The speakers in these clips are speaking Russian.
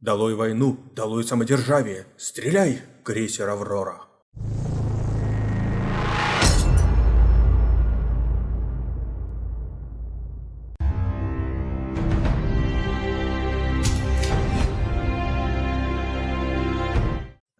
Долой войну, долой самодержавие. Стреляй, крейсер Аврора.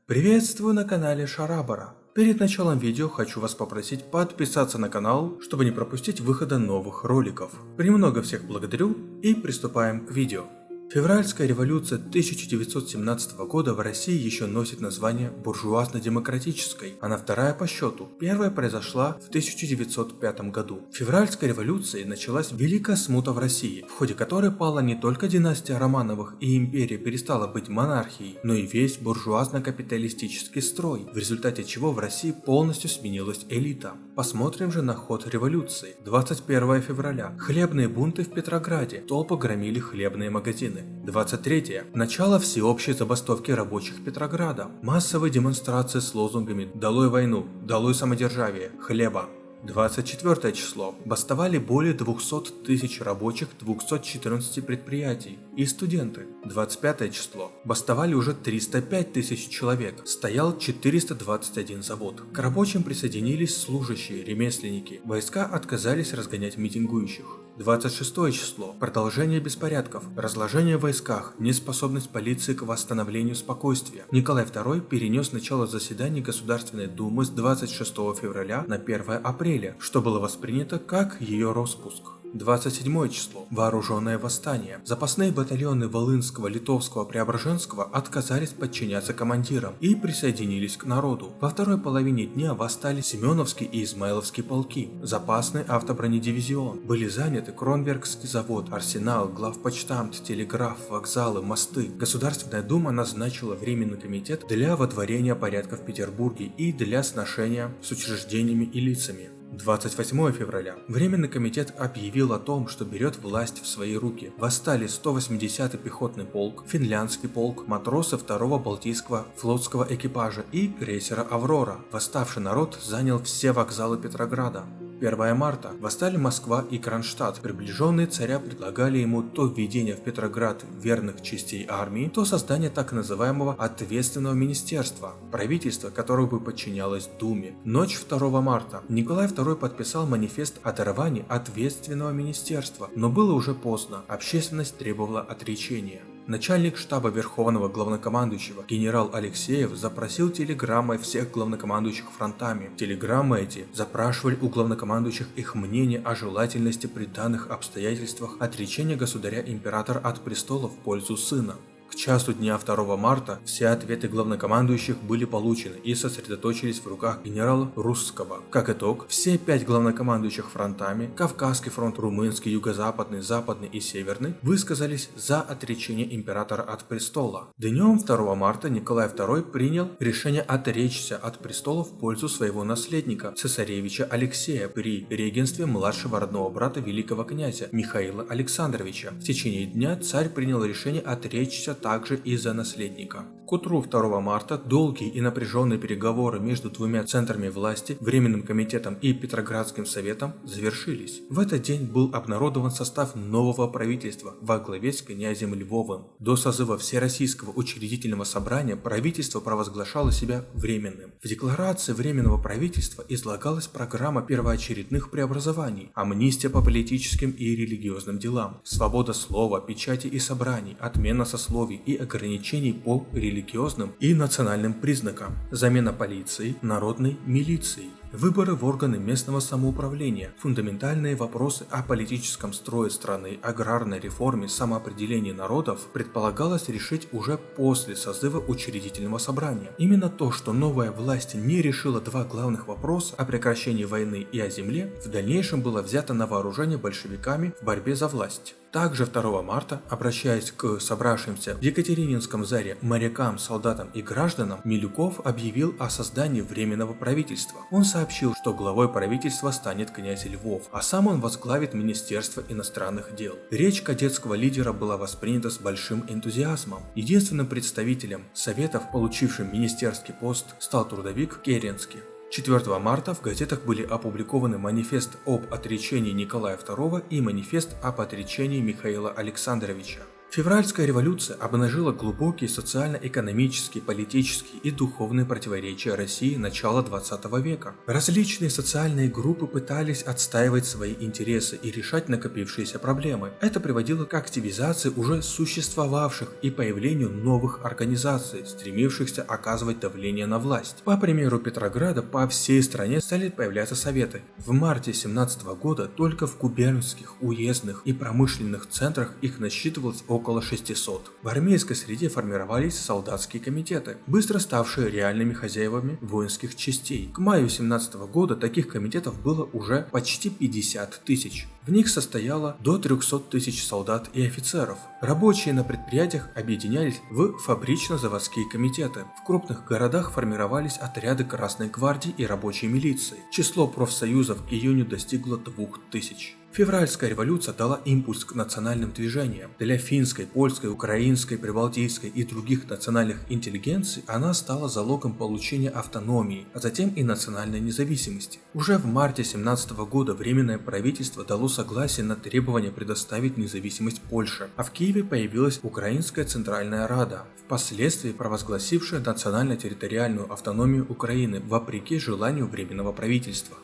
Приветствую на канале Шарабара. Перед началом видео хочу вас попросить подписаться на канал, чтобы не пропустить выхода новых роликов. Премного всех благодарю и приступаем к видео. Февральская революция 1917 года в России еще носит название буржуазно-демократической. Она вторая по счету. Первая произошла в 1905 году. В февральской революции началась Великая смута в России, в ходе которой пала не только династия Романовых и империя перестала быть монархией, но и весь буржуазно-капиталистический строй, в результате чего в России полностью сменилась элита. Посмотрим же на ход революции. 21 февраля. Хлебные бунты в Петрограде. Толпы громили хлебные магазины. 23. Начало всеобщей забастовки рабочих Петрограда. Массовые демонстрации с лозунгами «Долой войну», «Долой самодержавие», «Хлеба». 24 число. Бастовали более 200 тысяч рабочих 214 предприятий и студенты. 25 число. Бастовали уже 305 тысяч человек. Стоял 421 завод. К рабочим присоединились служащие, ремесленники. Войска отказались разгонять митингующих. 26 число. Продолжение беспорядков, разложение в войсках, неспособность полиции к восстановлению спокойствия. Николай II перенес начало заседаний Государственной Думы с 26 февраля на 1 апреля, что было воспринято как ее распуск. 27 число. Вооруженное восстание. Запасные батальоны Волынского, Литовского, Преображенского отказались подчиняться командирам и присоединились к народу. Во второй половине дня восстали Семеновский и Измайловский полки, запасный автобронедивизион. Были заняты Кронбергский завод, арсенал, главпочтамт, телеграф, вокзалы, мосты. Государственная дума назначила Временный комитет для водворения порядка в Петербурге и для сношения с учреждениями и лицами. 28 февраля. Временный комитет объявил о том, что берет власть в свои руки. Восстали 180-й пехотный полк, финляндский полк, матросы 2-го Балтийского флотского экипажа и крейсера «Аврора». Восставший народ занял все вокзалы Петрограда. 1 марта. Восстали Москва и Кронштадт. Приближенные царя предлагали ему то введение в Петроград верных частей армии, то создание так называемого ответственного министерства, правительство которого бы подчинялось Думе. Ночь 2 марта. Николай II подписал манифест о даровании ответственного министерства, но было уже поздно, общественность требовала отречения. Начальник штаба Верховного Главнокомандующего генерал Алексеев запросил телеграммой всех главнокомандующих фронтами. Телеграммы эти запрашивали у главнокомандующих их мнение о желательности при данных обстоятельствах отречения государя-императора от престола в пользу сына. К часу дня 2 марта все ответы главнокомандующих были получены и сосредоточились в руках генерала Русского. Как итог, все пять главнокомандующих фронтами, Кавказский фронт, Румынский, Юго-Западный, Западный и Северный, высказались за отречение императора от престола. Днем 2 марта Николай II принял решение отречься от престола в пользу своего наследника, цесаревича Алексея при регенстве младшего родного брата великого князя Михаила Александровича. В течение дня царь принял решение отречься также из-за наследника. К утру 2 марта долгие и напряженные переговоры между двумя центрами власти, Временным комитетом и Петроградским советом, завершились. В этот день был обнародован состав нового правительства во главе с князем Львовым. До созыва Всероссийского учредительного собрания правительство провозглашало себя временным. В декларации Временного правительства излагалась программа первоочередных преобразований, амнистия по политическим и религиозным делам, свобода слова, печати и собраний, отмена сословий и ограничений по религиозным и национальным признакам, замена полиции народной милицией, выборы в органы местного самоуправления, фундаментальные вопросы о политическом строе страны, аграрной реформе, самоопределении народов предполагалось решить уже после созыва учредительного собрания. Именно то, что новая власть не решила два главных вопроса о прекращении войны и о земле, в дальнейшем было взято на вооружение большевиками в борьбе за власть. Также 2 марта, обращаясь к собравшимся в Екатерининском заре морякам, солдатам и гражданам, Милюков объявил о создании Временного правительства. Он сообщил, что главой правительства станет князь Львов, а сам он возглавит Министерство иностранных дел. Речь кадетского лидера была воспринята с большим энтузиазмом. Единственным представителем Советов, получившим министерский пост, стал трудовик Керенский. 4 марта в газетах были опубликованы манифест об отречении Николая II и манифест об отречении Михаила Александровича. Февральская революция обнажила глубокие социально-экономические, политические и духовные противоречия России начала 20 века. Различные социальные группы пытались отстаивать свои интересы и решать накопившиеся проблемы. Это приводило к активизации уже существовавших и появлению новых организаций, стремившихся оказывать давление на власть. По примеру Петрограда по всей стране стали появляться советы. В марте 17 года только в губернских, уездных и промышленных центрах их насчитывалось около около 600. В армейской среде формировались солдатские комитеты, быстро ставшие реальными хозяевами воинских частей. К маю 17 года таких комитетов было уже почти 50 тысяч. В них состояло до 300 тысяч солдат и офицеров. Рабочие на предприятиях объединялись в фабрично-заводские комитеты. В крупных городах формировались отряды Красной гвардии и рабочей милиции. Число профсоюзов к июню достигло 2000. Февральская революция дала импульс к национальным движениям. Для финской, польской, украинской, прибалтийской и других национальных интеллигенций она стала залогом получения автономии, а затем и национальной независимости. Уже в марте 17 года Временное правительство дало согласие на требование предоставить независимость Польше, а в Киеве появилась Украинская Центральная Рада, впоследствии провозгласившая национально-территориальную автономию Украины вопреки желанию Временного правительства.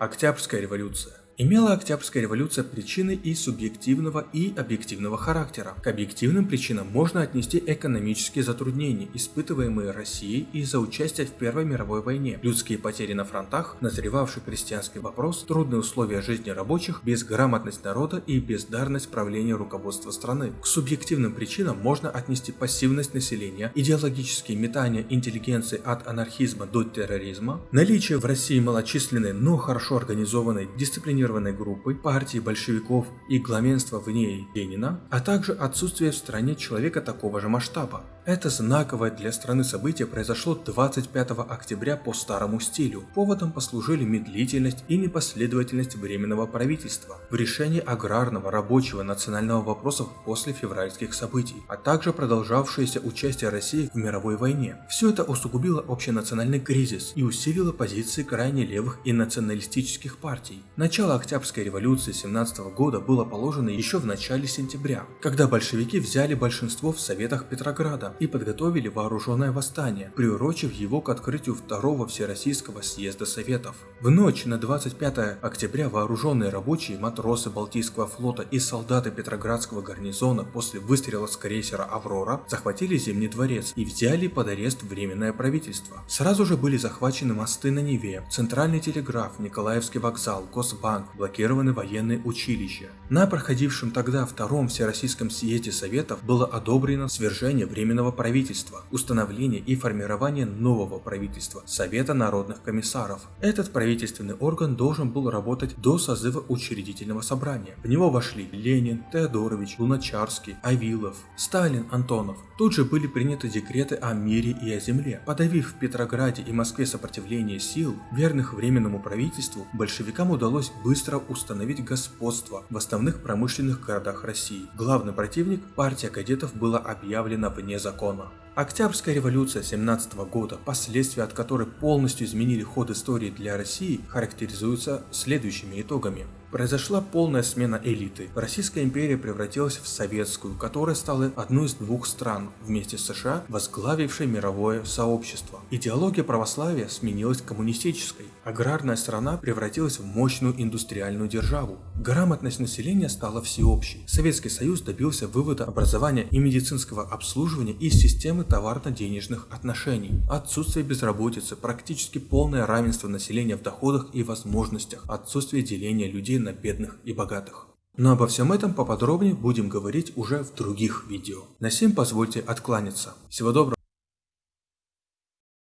Октябрьская революция Имела Октябрьская революция причины и субъективного, и объективного характера. К объективным причинам можно отнести экономические затруднения, испытываемые Россией из-за участия в Первой мировой войне, людские потери на фронтах, назревавший крестьянский вопрос, трудные условия жизни рабочих, безграмотность народа и бездарность правления руководства страны. К субъективным причинам можно отнести пассивность населения, идеологические метания интеллигенции от анархизма до терроризма, наличие в России малочисленной, но хорошо организованной, дисциплинированной дисциплинированной группы, партии большевиков и главенства в ней Ленина, а также отсутствие в стране человека такого же масштаба. Это знаковое для страны событие произошло 25 октября по старому стилю. Поводом послужили медлительность и непоследовательность Временного правительства в решении аграрного, рабочего, национального вопросов после февральских событий, а также продолжавшееся участие России в мировой войне. Все это усугубило общенациональный кризис и усилило позиции крайне левых и националистических партий. Начало Октябрьской революции 17 года было положено еще в начале сентября, когда большевики взяли большинство в Советах Петрограда и подготовили вооруженное восстание, приурочив его к открытию второго Всероссийского съезда Советов. В ночь на 25 октября вооруженные рабочие, матросы Балтийского флота и солдаты Петроградского гарнизона после выстрела с крейсера «Аврора» захватили Зимний дворец и взяли под арест Временное правительство. Сразу же были захвачены мосты на Неве, Центральный телеграф, Николаевский вокзал, Госбанк, Банк, блокированы военные училища. На проходившем тогда Втором Всероссийском съезде Советов было одобрено свержение Временного правительства, установление и формирование нового правительства – Совета народных комиссаров. Этот правительственный орган должен был работать до созыва учредительного собрания. В него вошли Ленин, Теодорович, Луначарский, Авилов, Сталин, Антонов. Тут же были приняты декреты о мире и о земле. Подавив в Петрограде и Москве сопротивление сил, верных Временному правительству, большевикам удалось быстро установить господство в основных промышленных городах России. Главный противник, партия кадетов, была объявлена вне закона. Октябрьская революция 17 года, последствия от которой полностью изменили ход истории для России, характеризуются следующими итогами. Произошла полная смена элиты. Российская империя превратилась в советскую, которая стала одной из двух стран, вместе с США, возглавившей мировое сообщество. Идеология православия сменилась коммунистической. Аграрная страна превратилась в мощную индустриальную державу. Грамотность населения стала всеобщей. Советский Союз добился вывода образования и медицинского обслуживания из системы товарно-денежных отношений. Отсутствие безработицы, практически полное равенство населения в доходах и возможностях, отсутствие деления людей на бедных и богатых. Но обо всем этом поподробнее будем говорить уже в других видео. На сим позвольте откланяться. Всего доброго.